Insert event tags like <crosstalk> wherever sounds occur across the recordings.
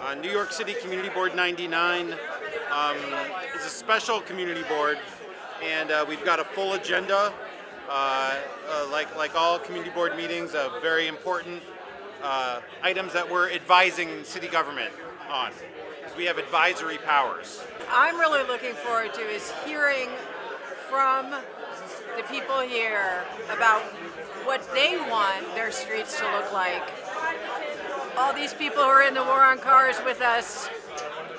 Uh, New York City Community Board 99 um, is a special community board, and uh, we've got a full agenda. Uh, uh, like like all community board meetings, of very important uh, items that we're advising city government on, because we have advisory powers. I'm really looking forward to is hearing from the people here about what they want their streets to look like. All these people who are in the war on cars with us,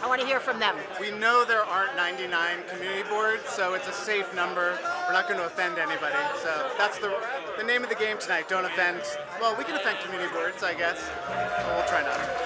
I want to hear from them. We know there aren't 99 community boards, so it's a safe number. We're not going to offend anybody. So that's the the name of the game tonight. Don't offend. Well, we can offend community boards, I guess. We'll try not.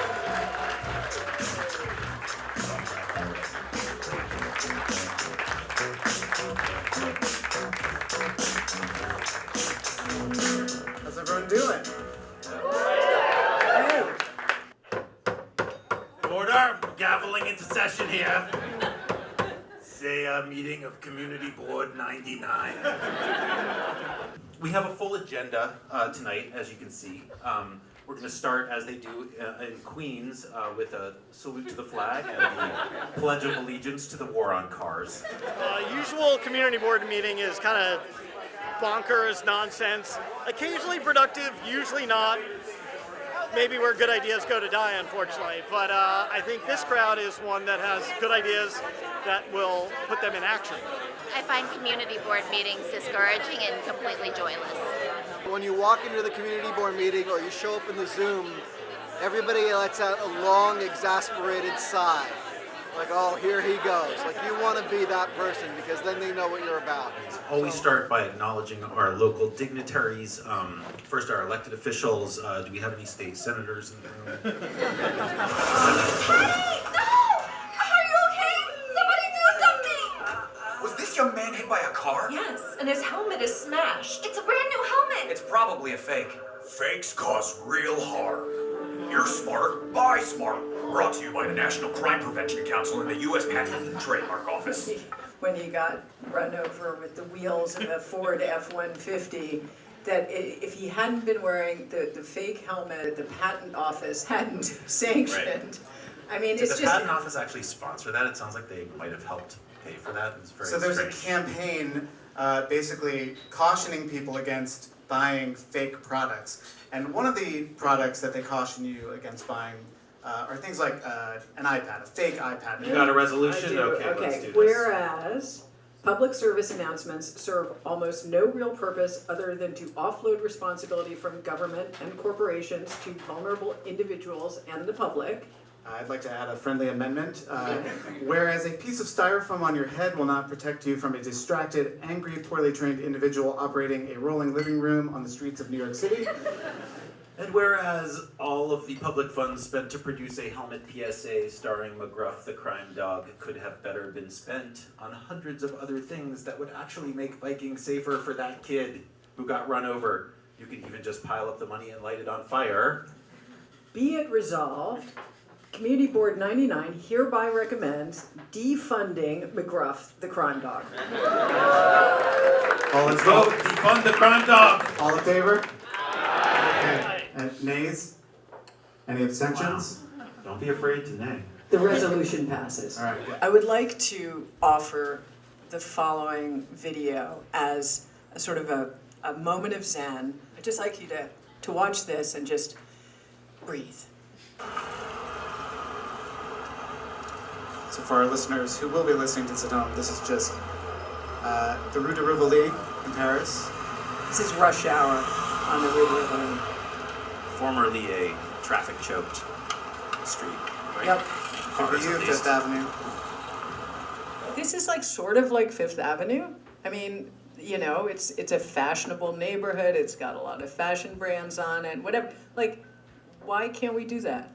Agenda uh, tonight, as you can see. Um, We're going to start, as they do uh, in Queens, uh, with a salute to the flag and the pledge of allegiance to the war on cars. Uh, usual community board meeting is kind of bonkers, nonsense, occasionally productive, usually not. Maybe where good ideas go to die, unfortunately. But uh, I think this crowd is one that has good ideas that will put them in action. I find community board meetings discouraging and completely joyless. When you walk into the community board meeting or you show up in the Zoom, everybody lets out a long, exasperated sigh. Like, oh, here he goes. Like, you want to be that person because then they know what you're about. Always start by acknowledging our local dignitaries. Um, First, our elected officials. Uh, Do we have any state senators in the room? <laughs> Are you okay? Somebody do something! Was this young man hit by a car? Yes, and his helmet is smashed. It's a brand new helmet. It's probably a fake. Fakes cause real harm. You're smart, buy smart. Brought to you by the National Crime Prevention Council and the U.S. Patent and Trademark Office. When he got run over with the wheels of a Ford F-150, that if he hadn't been wearing the, the fake helmet, the patent office hadn't <laughs> sanctioned. I mean, Did it's the just. patent office actually sponsor that? It sounds like they might have helped pay for that. It's very So there's a campaign uh, basically cautioning people against buying fake products. And one of the products that they caution you against buying uh, are things like uh, an iPad, a fake iPad. You got a resolution? do. Okay, let's Okay, do this. whereas public service announcements serve almost no real purpose other than to offload responsibility from government and corporations to vulnerable individuals and the public. I'd like to add a friendly amendment. Uh, <laughs> whereas a piece of styrofoam on your head will not protect you from a distracted, angry, poorly trained individual operating a rolling living room on the streets of New York City. And whereas all of the public funds spent to produce a helmet PSA starring McGruff the crime dog could have better been spent on hundreds of other things that would actually make biking safer for that kid who got run over. You could even just pile up the money and light it on fire. Be it resolved, Community Board 99 hereby recommends defunding McGruff the crime dog. All in, Vote defund the crime dog. all in favor? Okay. Nays? Any abstentions? Don't be afraid to nay. The resolution passes. All right, good. I would like to offer the following video as a sort of a, a moment of zen. I'd just like you to, to watch this and just breathe. So for our listeners who will be listening to this at home, this is just uh, the Rue de Rivoli in Paris. This is rush hour on the Rue de Rivoli. Formerly a traffic choked street, right? Yep. For Cars you, at least. Fifth Avenue. This is like sort of like Fifth Avenue. I mean, you know, it's it's a fashionable neighborhood. It's got a lot of fashion brands on it. Whatever. Like, why can't we do that?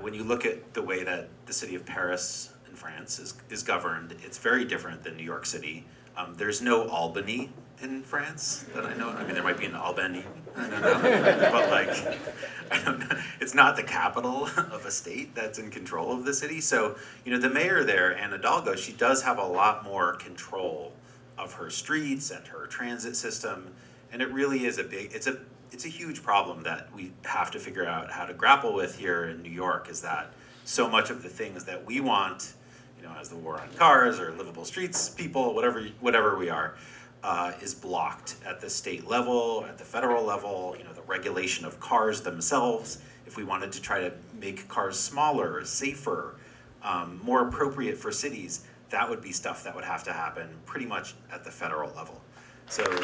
When you look at the way that the city of Paris in France is, is governed, it's very different than New York City. Um, there's no Albany in France that I know. I mean, there might be an Albany, I don't know. <laughs> but like, <laughs> I don't know. It's not the capital <laughs> of a state that's in control of the city. So, you know, the mayor there, Anna Hidalgo, she does have a lot more control of her streets and her transit system. And it really is a big, it's a, it's a huge problem that we have to figure out how to grapple with here in New York is that so much of the things that we want, you know, as the war on cars or livable streets people, whatever whatever we are, uh, is blocked at the state level, at the federal level. You know, the regulation of cars themselves. If we wanted to try to make cars smaller, safer, um, more appropriate for cities, that would be stuff that would have to happen pretty much at the federal level. So We're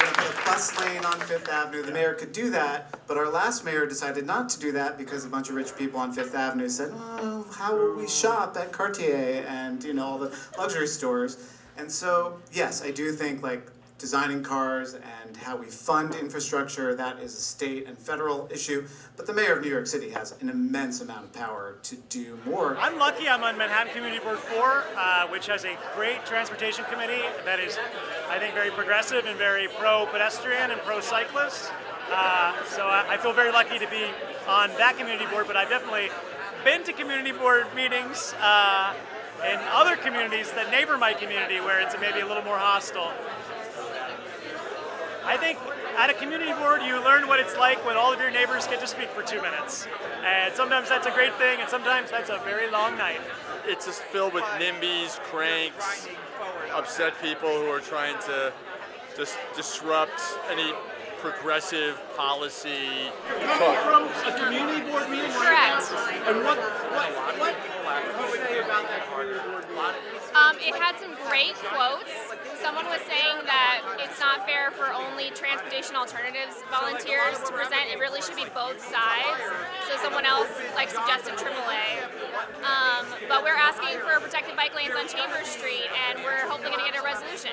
gonna put a bus lane on Fifth Avenue, the mayor could do that, but our last mayor decided not to do that because a bunch of rich people on Fifth Avenue said, oh, how will we shop at Cartier and, you know, all the luxury stores? And so, yes, I do think like designing cars and how we fund infrastructure, that is a state and federal issue, but the mayor of New York City has an immense amount of power to do more. I'm lucky I'm on Manhattan Community Board 4, uh, which has a great transportation committee that is, I think, very progressive and very pro-pedestrian and pro-cyclist. Uh, so I, I feel very lucky to be on that community board, but I've definitely been to community board meetings uh, in other communities that neighbor my community where it's maybe a little more hostile. I think at a community board you learn what it's like when all of your neighbors get to speak for two minutes. And sometimes that's a great thing and sometimes that's a very long night. It's just filled with NIMBYs, cranks, upset people who are trying to just disrupt any progressive policy. From a community board meeting? Correct. And what, what, what, what would you say about that community board meeting? Um, it had some great quotes. Someone was saying that it's not fair for only transportation alternatives volunteers to present. It really should be both sides. So someone else like suggested AAA. Um, but we're asking for protected bike lanes on Chambers Street, and we're hopefully going to get a resolution.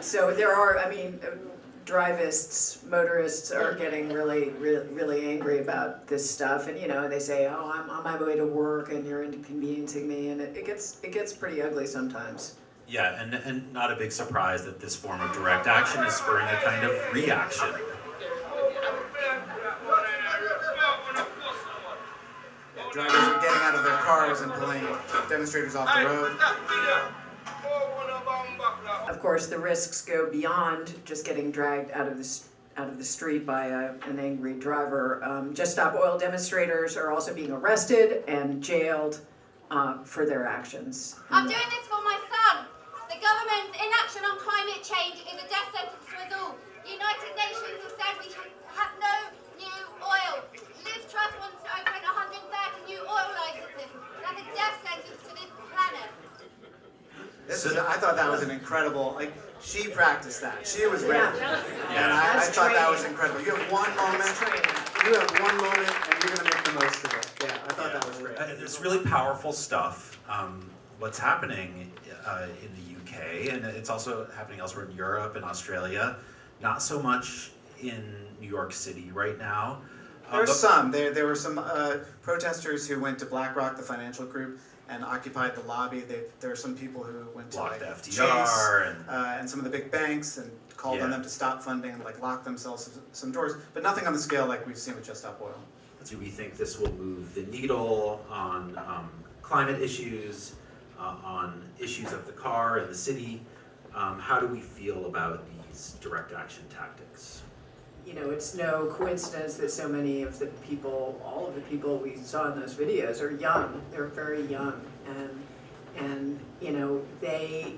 So there are, I mean, uh, drivists, motorists are getting really, really, really angry about this stuff, and you know, they say, "Oh, I'm on my way to work, and you're inconveniencing me," and it, it gets, it gets pretty ugly sometimes. yeah, and and not a big surprise that this form of direct action is spurring a kind of reaction. Drivers are getting out of their cars and pulling demonstrators off the road. Course, the risks go beyond just getting dragged out of the, out of the street by a, an angry driver. Um, Just Stop Oil demonstrators are also being arrested and jailed uh, for their actions. I'm doing this for my son. The government's inaction on climate change is a death sentence for us all. The United Nations have said we should have no new oil. Liz Truss wants to open 130 new oil licenses. That's a death sentence to. This is, I thought that was an <laughs> incredible, like, she practiced that. She was ready. Yeah. And I, I That's thought that was incredible. You have one moment, you have one moment, and you're gonna make the most of it. Yeah, I thought that was great. Uh, It's really powerful stuff. Um, what's happening uh, in the UK, and it's also happening elsewhere in Europe and Australia. Not so much in New York City right now. There's but- some. There, there were some uh, protesters who went to BlackRock, the financial group, and occupied the lobby. They, there are some people who went to Blocked like, FDR Chase, and- uh, and some of the big banks and called on them to stop funding and like lock themselves some- some doors, but nothing on the scale like we've seen with Just Stop Oil. Do we think this will move the needle on um, climate issues, uh, on issues of the car and the city? Um, how do we feel about these direct action tactics? You know, it's no coincidence that so many of the people, all of the people we saw in those videos are young. They're very young, and and you know, they,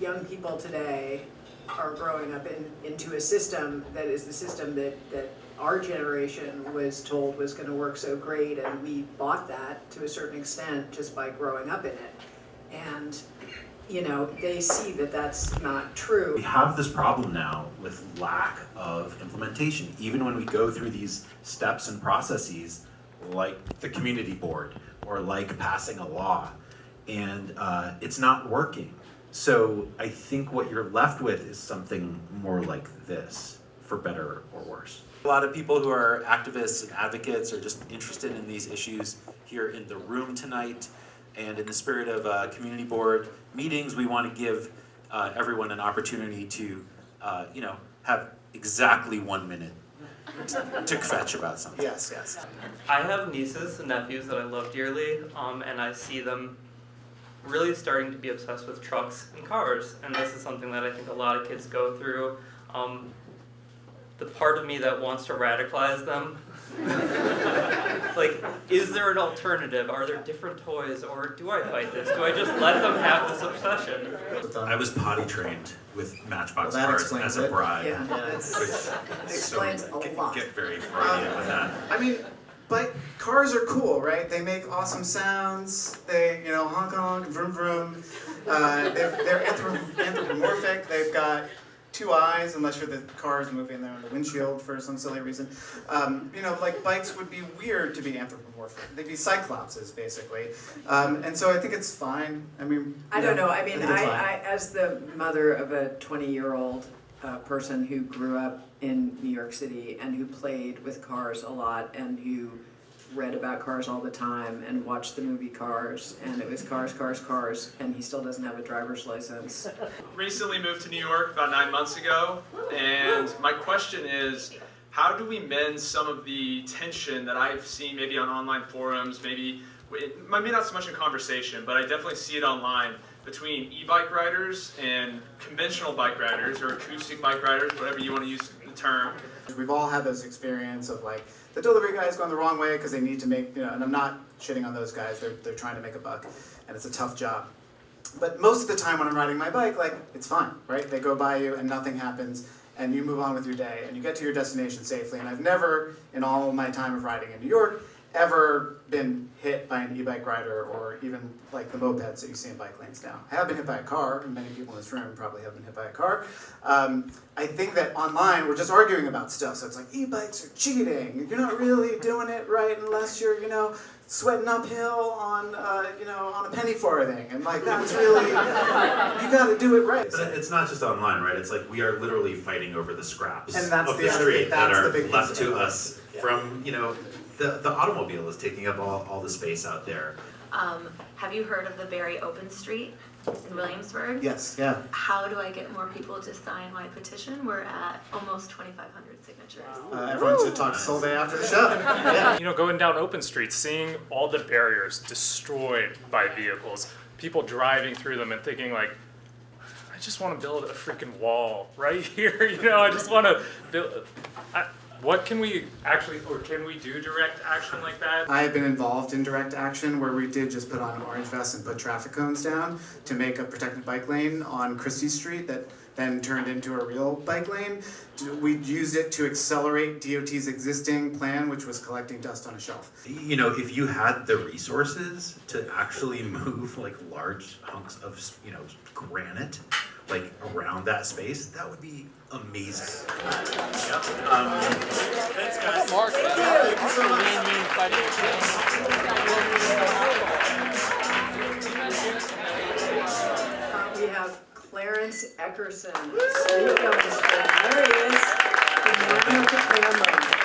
young people today, are growing up in into a system that is the system that that our generation was told was going to work so great, and we bought that to a certain extent just by growing up in it, and you know, they see that that's not true. We have this problem now with lack of implementation, even when we go through these steps and processes, like the community board or like passing a law, and uh, it's not working. So I think what you're left with is something more like this, for better or worse. A lot of people who are activists and advocates are just interested in these issues here in the room tonight. And in the spirit of uh, community board meetings, we want to give uh, everyone an opportunity to, uh, you know, have exactly one minute to fetch about something. Yes, yes. I have nieces and nephews that I love dearly, um, and I see them really starting to be obsessed with trucks and cars, and this is something that I think a lot of kids go through. Um, the part of me that wants to radicalize them <laughs> like, is there an alternative? Are there different toys, or do I fight this? Do I just let them have this obsession? I was potty trained with Matchbox Well, cars as a it. bride. Yeah, that's- which that so explains a get, lot. Get very Freudian with that. I mean, but cars are cool, right? They make awesome sounds. They, you know, honk honk, vroom vroom. Uh, they're they're anthrop- anthropomorphic. They've got two eyes, unless you're the cars moving there on the windshield for some silly reason. Um, you know, like bikes would be weird to be anthropomorphic. They'd be cyclopses, basically. Um, and so I think it's fine. I mean, I don't know, I mean, it's I. I, as the mother of a twenty-year-old, uh, person who grew up in New York City and who played with cars a lot and who read about cars all the time and watched the movie Cars, and it was cars, cars, cars, and he still doesn't have a driver's license. recently moved to New York about nine months ago, and my question is, how do we mend some of the tension that I've seen maybe on online forums, maybe maybe not so much in conversation, but I definitely see it online between e-bike riders and conventional bike riders or acoustic bike riders, whatever you want to use the term. We've all had those experience of like the delivery guy's going the wrong way because they need to make you know, and I'm not shitting on those guys. They're they're trying to make a buck, and it's a tough job. But most of the time when I'm riding my bike, like it's fine, right? They go by you and nothing happens, and you move on with your day, and you get to your destination safely. And I've never, in all my time of riding in New York, ever been hit by an e-bike rider or even like the mopeds that you see in bike lanes now. I have been hit by a car, and many people in this room probably have been hit by a car. Um, I think that online we're just arguing about stuff, so it's like e-bikes are cheating. You're not really doing it right unless you're, you know, sweating uphill on, uh, you know, on a penny farthing, and like that's really, you got to do it right. But it's not just online, right? It's like we are literally fighting over the scraps And that's of the the street that are left to us from, you know, the, the automobile is taking up all, all the space out there. Um, have you heard of the Berry Open Street in Williamsburg? Yes, yeah. How do I get more people to sign my petition? We're at almost twenty-five hundred signatures. Uh, everyone should talk to Solvay after the show. Yeah. <laughs> You know, going down open streets, seeing all the barriers destroyed by vehicles, people driving through them and thinking like, I just want to build a freaking wall right <laughs> here. You know, I just want to build. I, what can we actually, or can we do direct action like that? I have been involved in direct action where we did just put on orange vests and put traffic cones down to make a protected bike lane on Chrystie Street that then turned into a real bike lane. We used it to accelerate DOT's existing plan, which was collecting dust on a shelf. You know, if you had the resources to actually <laughs> move like large hunks of, you know, granite, like around that space, that would be amazing. Um, Thanks, guys. Mark, Thank you so much. We have Clarence Eckerson. There he is. The man with the